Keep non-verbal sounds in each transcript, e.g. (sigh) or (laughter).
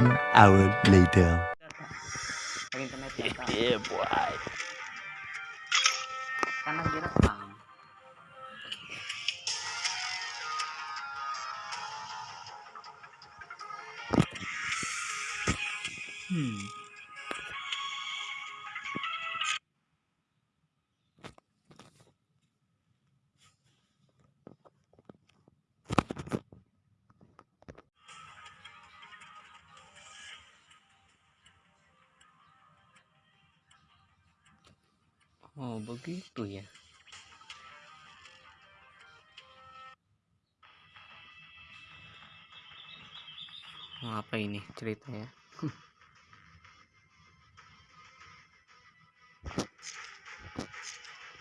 One hour later. Pag internet data. Yeah, boy. Karena direkam. Hmm. Begitu ya. Oh, apa ini ceritanya?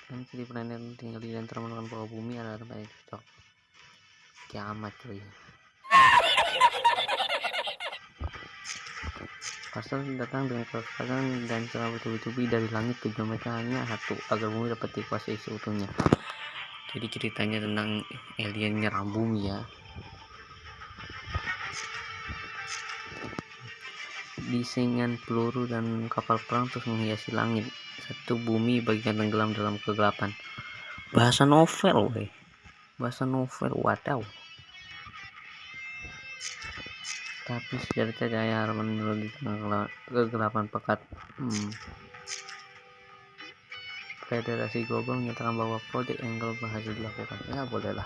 kan jadi planet tinggal di dan termakan bawah bumi ada tempat yang cocok kiamat cuy Pasal datang dengan kekuatan dan cara bertubi-tubi dari langit tujuan mereka hanya satu agar bumi dapat dikuasai seutuhnya. Jadi ceritanya tentang alien nyerang bumi ya. Disengan peluru dan kapal perang terus menghiasi langit. Satu bumi bagian tenggelam dalam kegelapan. Bahasa novel weh. Bahasa novel wadaw tapi sejarah cahaya harapan di tengah kegelapan pekat. Hmm. Federasi Global menyatakan bahwa proyek Angle berhasil dilakukan ya bolehlah.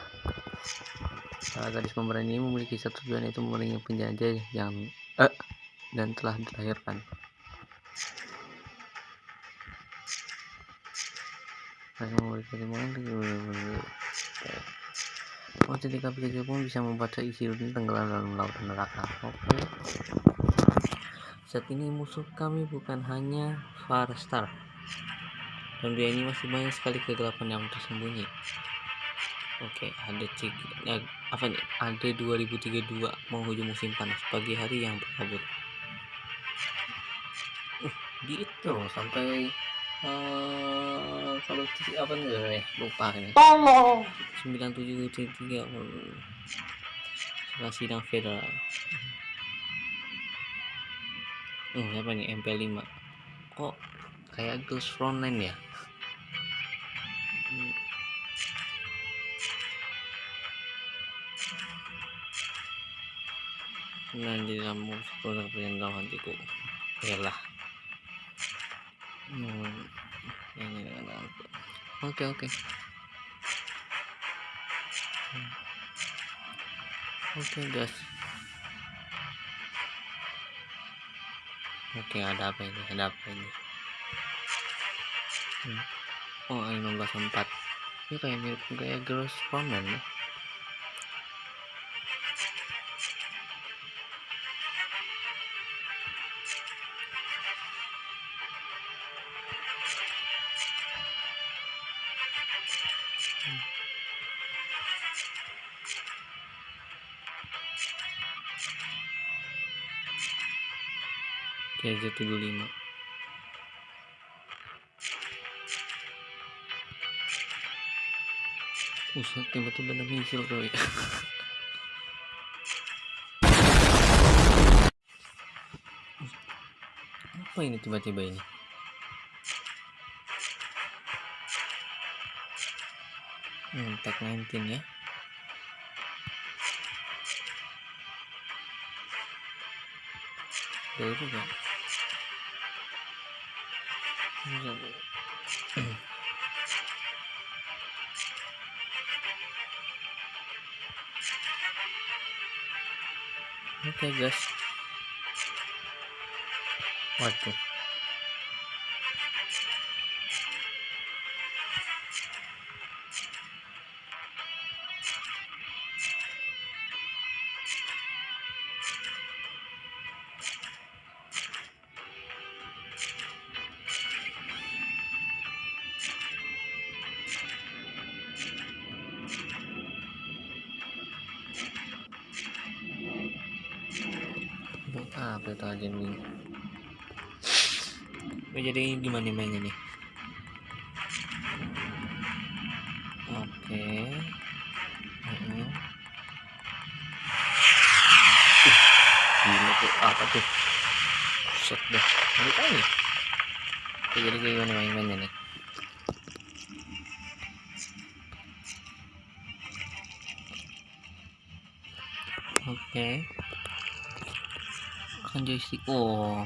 Para gadis pemberani memiliki satu tujuan yaitu memerangi penjajah yang eh, dan telah dilahirkan. Masih memberi pertimbangan Oh KPK pun bisa membaca isi dunia tenggelam dalam lautan neraka Oke. Saat ini musuh kami bukan hanya Farstar Dan dia ini masih banyak sekali kegelapan yang tersembunyi Oke, ada tiga, ya, apa nih? Ada 2032 menghujung musim panas pagi hari yang berkabut. Uh, gitu sampai uh, kalau apa nih ya lupa ini. Tolong. 97 tiga setelah sidang federal. Hmm, apa nih MP5? Kok kayak Ghost Frontline ya? Hmm. nanti kamu produk perintah hatiku lah oke oke. Hmm. oke guys. Oke ada apa ini? Ada apa ini? Hmm. oh 15 4 ini kayak mirip kayak girls comment ya KZ75 Buset, tiba-tiba ada misil coy Apa ini tiba-tiba ini? Hmm, tag 19 ya Baru juga Oke okay, guys. Waduh. Apa itu aja nih jadi gimana mainnya nih? Oke. Okay. uh -huh. uh, gila tuh. Apa tuh? Set dah. Ini nih? Oke, jadi gimana main-mainnya nih? Oke kan joystick. Oh.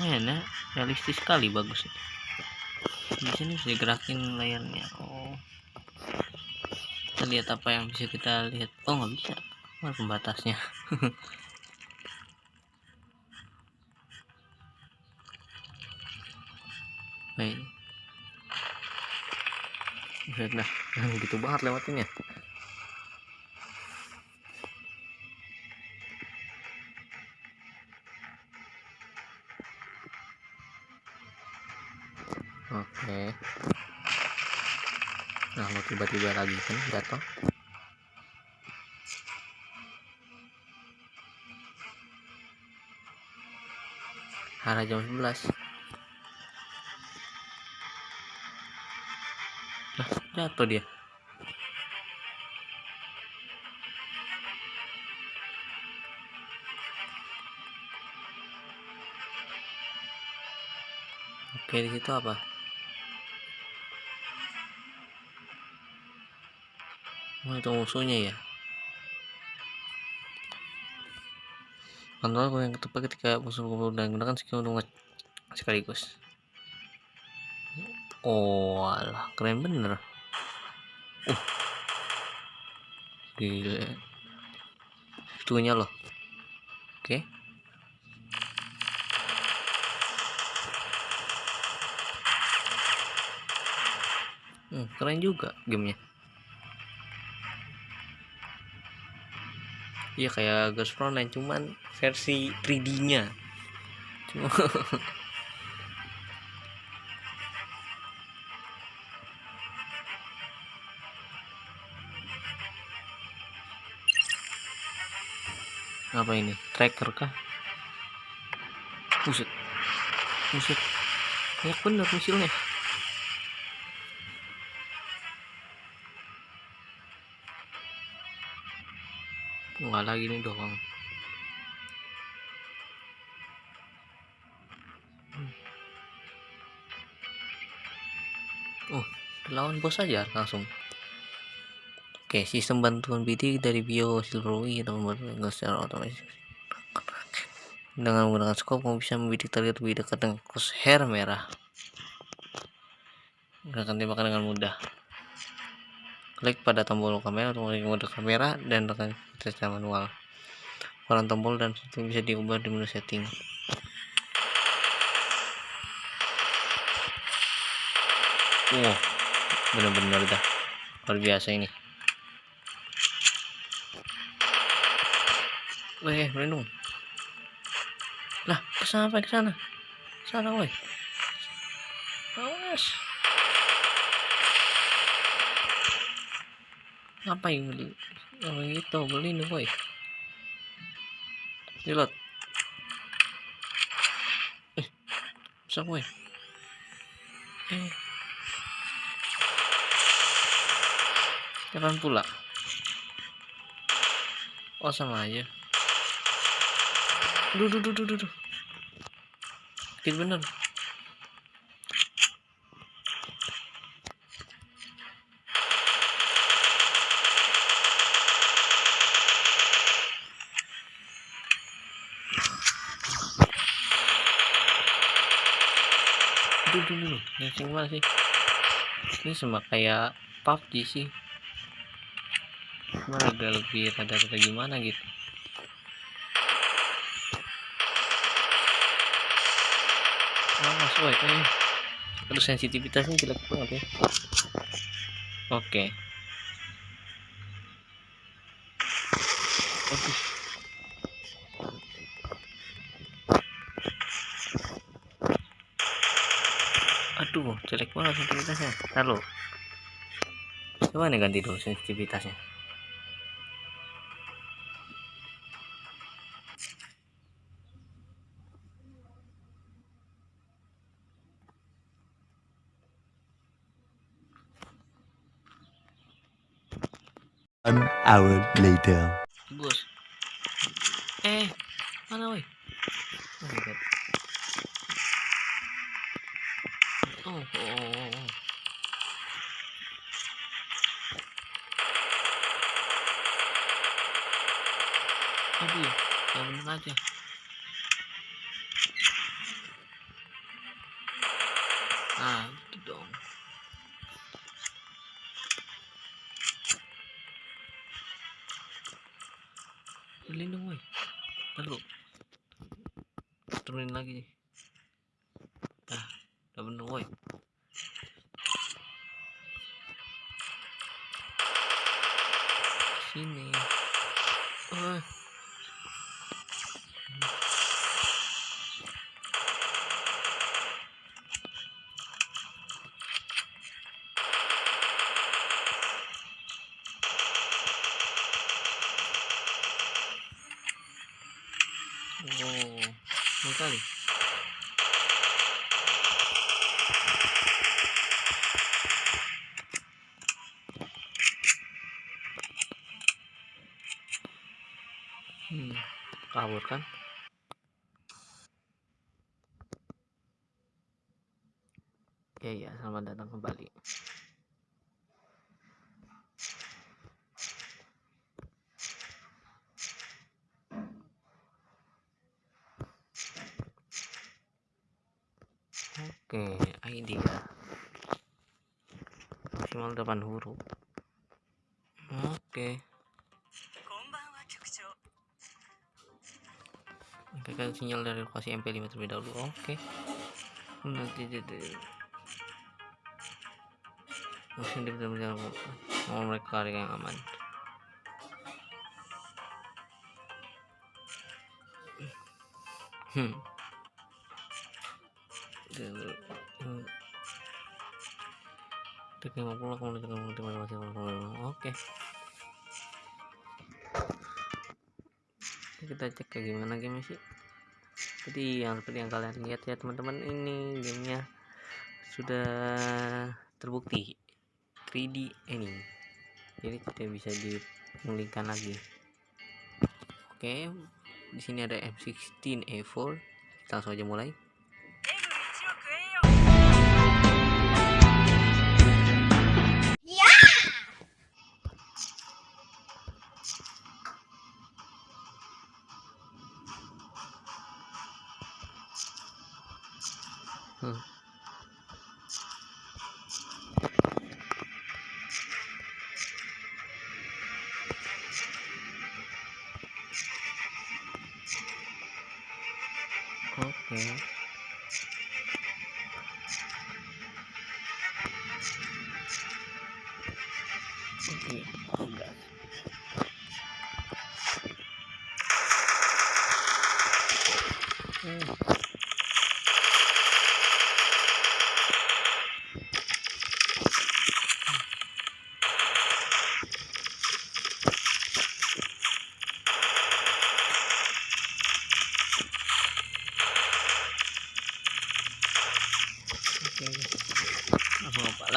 Mana realistis sekali bagus di sini bisa digerakin layarnya. Oh. Kita lihat apa yang bisa kita lihat. Oh nggak bisa. Mana pembatasnya? (laughs) Baik. Buset dah, (laughs) gitu banget lewatinnya. Tiba-tiba lagi kan jatuh. Hara jam 11. Nah, jatuh dia. Oke, di situ apa? Oh, itu musuhnya ya. Kontrol yang ketupat ketika musuh kumpul dan gunakan skill untuk sekaligus. Oh, alah, keren bener. Uh. Gila. Itunya loh. Oke. Okay. Hmm, keren juga gamenya. Iya kayak Ghost Frontline cuman versi 3D-nya. Cuma (laughs) apa ini? Tracker kah? Buset. Buset. Banyak bener misilnya lagi nih doang oh lawan bos aja langsung Oke, sistem bantuan bidik dari Bio Silverway membuat secara otomatis. Dengan menggunakan scope, kamu bisa membidik target lebih dekat dengan crosshair merah. Gerakan tembakan dengan mudah. Klik pada tombol kamera untuk menggunakan mode kamera dan tekan secara manual. Peran tombol dan setting bisa diubah di menu setting. Wow, benar-benar dah luar biasa ini. Weh, melindung. Lah, ke sana apa ke sana? Sana, weh. Awas. Ngapain beli? Orang itu beli nih, woi. Reload. Eh, bisa woi. Eh. Kapan pula? Oh, sama aja duh duh duh duh duh sakit bener duh ngasing banget sih. Ini sama kayak PUBG sih. Cuma agak lebih rada-rada gimana gitu. Awas woi eh. aduh sensitivitasnya jelek banget ya. Oke. Okay. Jelek banget sensitivitasnya halo coba nih ganti dulu sensitivitasnya. One hour later. Aduh yang bener aja. Ah itu dong Oh, ini kali. Hmm, kabur kan? Ya ya, selamat datang kembali. Berikan sinyal dari lokasi MP5 terlebih dahulu. Oke. Nanti jadi Mesin di benar mau mereka yang aman. Hmm. Tiga lima puluh kemudian kemudian masih Oke. Kita cek kayak gimana game sih. Jadi yang seperti yang kalian lihat ya teman-teman ini gamenya sudah terbukti 3D ini. Jadi tidak bisa dipulihkan lagi. Oke, di sini ada M16 A4. Kita langsung aja mulai.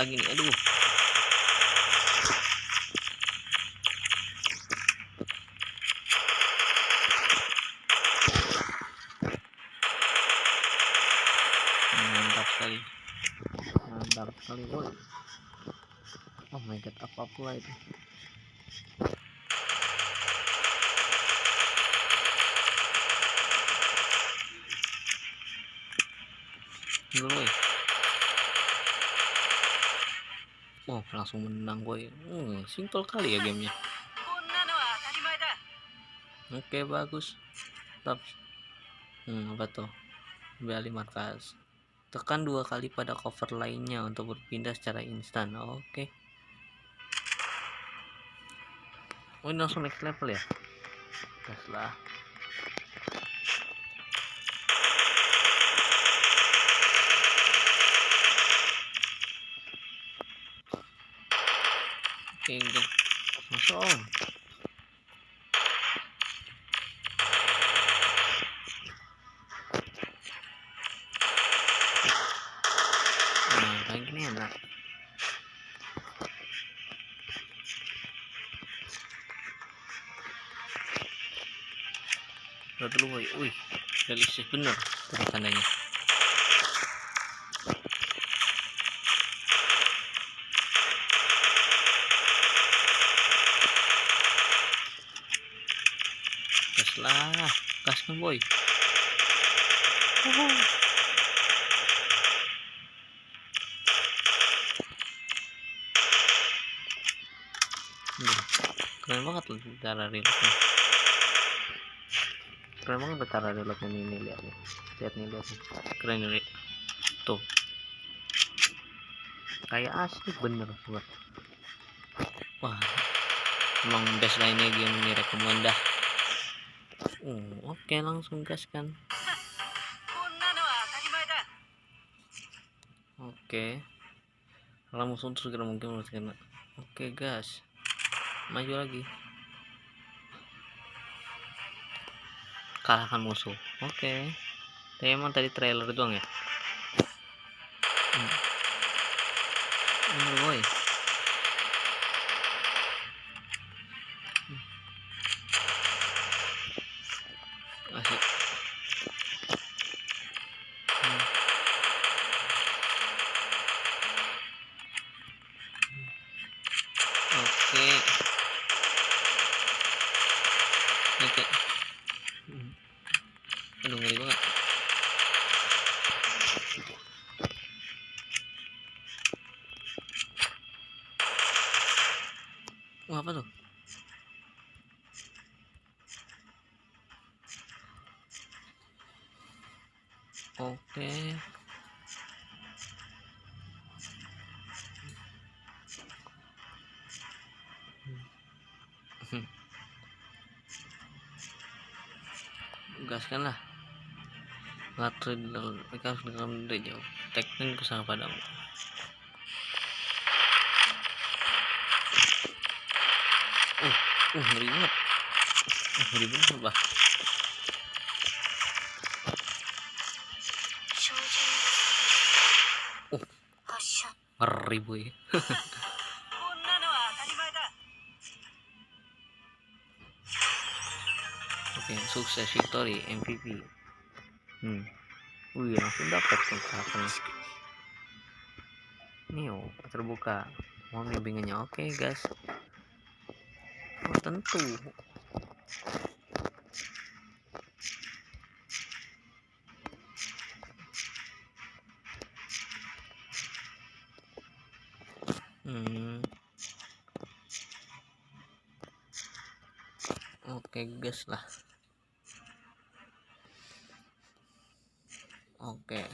Lagi nih? Aduh. Mantap sekali. Mantap sekali. Oh my god, apa pula itu? Dulu, boy. Oh, langsung menang boy. Hmm, simple kali ya gamenya. Oke, bagus. Tetap. Hmm, apa tuh? Kembali markas. Tekan dua kali pada cover lainnya untuk berpindah secara instan. Oke. Oh, ini langsung next level ya? Gas lah. Oke, oke. Masuk. Nah. Udah dulu wih realistis bener tuh tandanya gas lah kan boy. Keren banget loh cara reloadnya keren banget cara reloadnya ini lihat nih. Lihat nih lihat nih. Keren nih tuh. Kayak asli bener sobat wah emang best lainnya game ini rekomend dah uh, oke langsung gas kan? Oke. Musuh terus segera mungkin harus kena oke gas. Maju lagi. Kalahkan musuh. Oke. Tapi emang tadi trailer doang ya Oke. Gaskan lah. Baterai dalam harus dalam dari jauh. Teknik ke sana padamu. Uh, uh, banget. Uh, ngeri banget. Ngeri boy. (laughs) Oke, sukses victory MVP. Hmm. Wih, langsung dapat kontrakan. Nih, oh, terbuka. Mau bimbingannya oke, okay, guys. Oh, tentu. Hmm. Oke, okay, guys lah. Oke.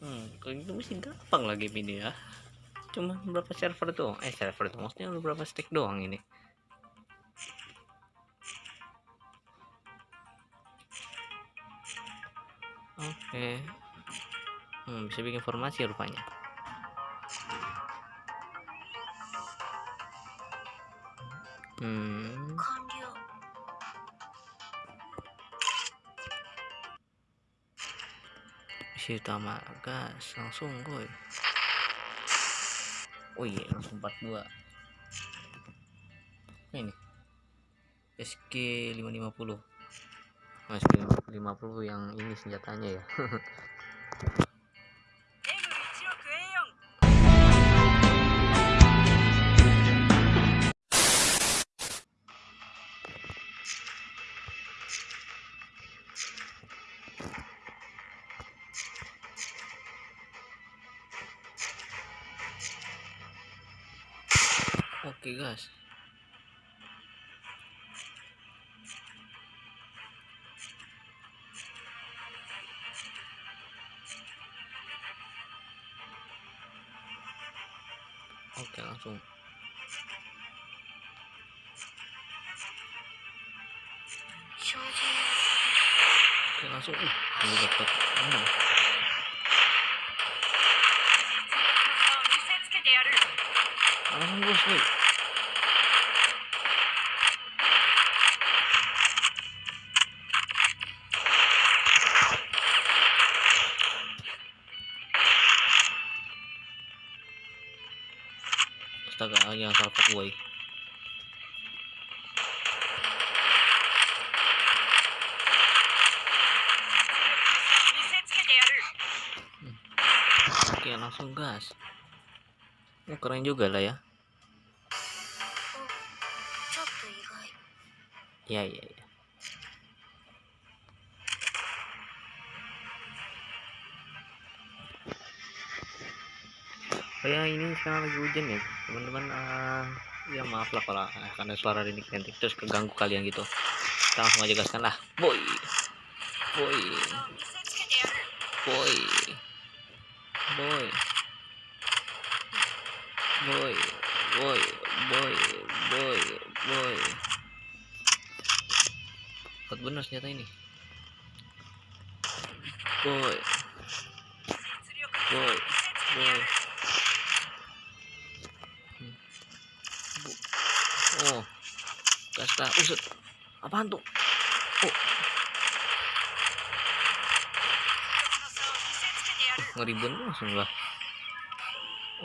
Hmm, kalau itu mesti gampang lagi ini ya. Cuma berapa server tuh? Eh, server itu maksudnya berapa stick doang ini. Oke. Hmm, bisa bikin formasi rupanya. Hmm. misi utama gas langsung boy oh iya langsung 42 ini SG 550 Mas 550 yang ini senjatanya ya (laughs) oke guys. Oke okay, langsung. Oke langsung. Uh dapat bos nih astaga yang salah gue hmm. langsung gas. Oh, keren juga lah ya. Ya ya ya. Oh ya ini sekarang lagi hujan ya teman-teman. Uh, ya maaf lah kalau uh, karena suara ini kentik terus keganggu kalian gitu. Kita langsung aja gaskan lah. Boy boy boy boy. benar senjata ini. Boy. Boy. Boy. Hmm. Oh. Kasta usut. Apaan tuh? Oh. ngeribun langsung lah.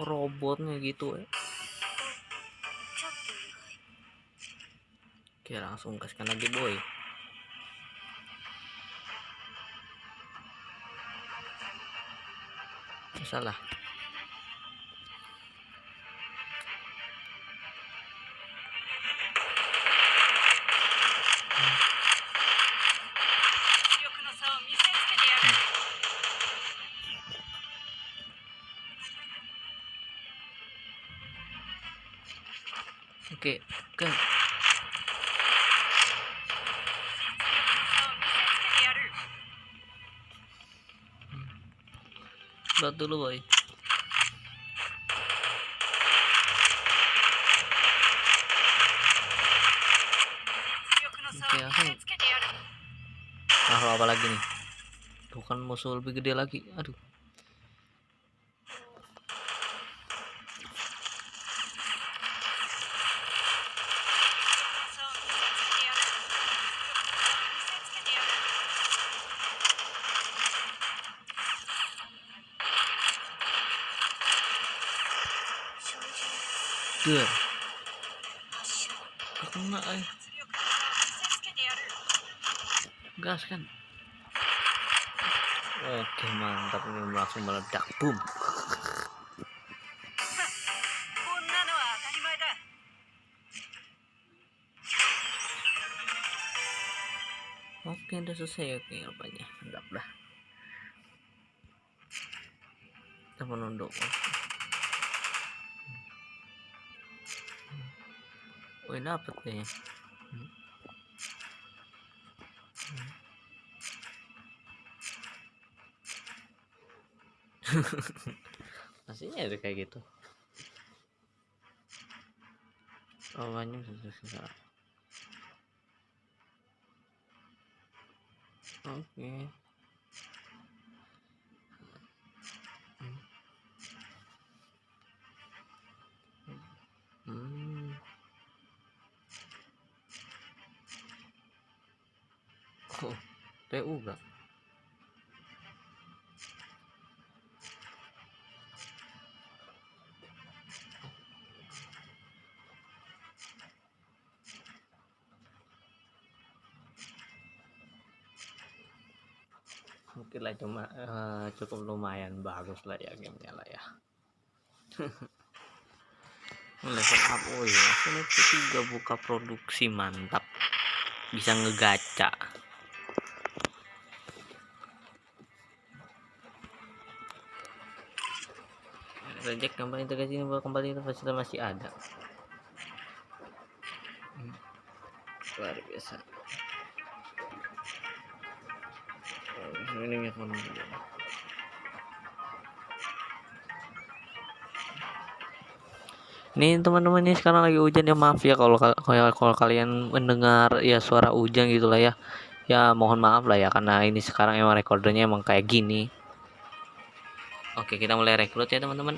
Oh, robotnya gitu ya eh. oke langsung kasihkan lagi boy. salah 実力の差を見せつけてやる oke oke dot dulu boy. Oke okay, oke. Okay. nah, apa lagi nih? Bukan musuh lebih gede lagi. Aduh. eh. gas kan oke mantap ini langsung meledak boom Oke, udah selesai. Oke, rupanya mantap lah. Kita menunduk. Oke. Wih dapet kayaknya Hmm. (laughs) Masih ada kayak gitu. Oh banyak susah Oke. Hmm. PU gak? Mungkin lah cuma eh, cukup lumayan bagus lah ya gamenya lah ya. Level up, oh Asal itu juga buka produksi mantap, bisa ngegaca. Reject kembali integrasi ini bahwa kembali itu fasilitas masih ada. Hmm. Luar biasa. Oh, ini Ini teman-teman ini sekarang lagi hujan ya maaf ya kalau kal- kalau kalau kalian mendengar ya suara hujan gitu lah ya. Ya mohon maaf lah ya karena ini sekarang emang recordernya emang kayak gini. Oke, kita mulai rekrut ya teman-teman.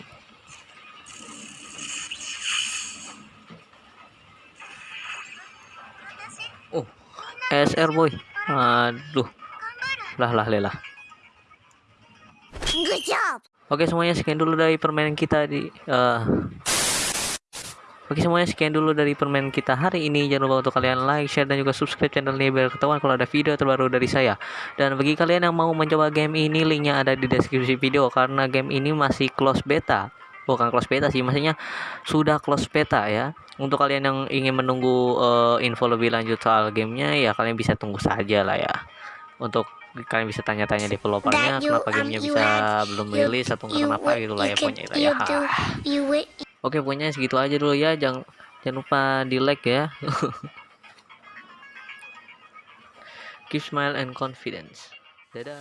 Oh, SR boy. Aduh. Lah lah lelah. Oke semuanya sekian dulu dari permainan kita di eh, Oke semuanya sekian dulu dari permen kita hari ini. Jangan lupa untuk kalian like, share dan juga subscribe channel ini biar ketahuan kalau ada video terbaru dari saya. Dan bagi kalian yang mau mencoba game ini, linknya ada di deskripsi video karena game ini masih close beta. Bukan close beta sih, maksudnya sudah close beta ya. Untuk kalian yang ingin menunggu eh, info lebih lanjut soal gamenya, ya kalian bisa tunggu saja lah ya. Untuk kalian bisa tanya-tanya developernya you, kenapa um, gamenya you bisa belum rilis atau kenapa gitu lah ya pokoknya lah ya oke pokoknya segitu aja dulu ya. Jangan jangan lupa di like ya. (laughs) Keep smile and confidence. Dadah.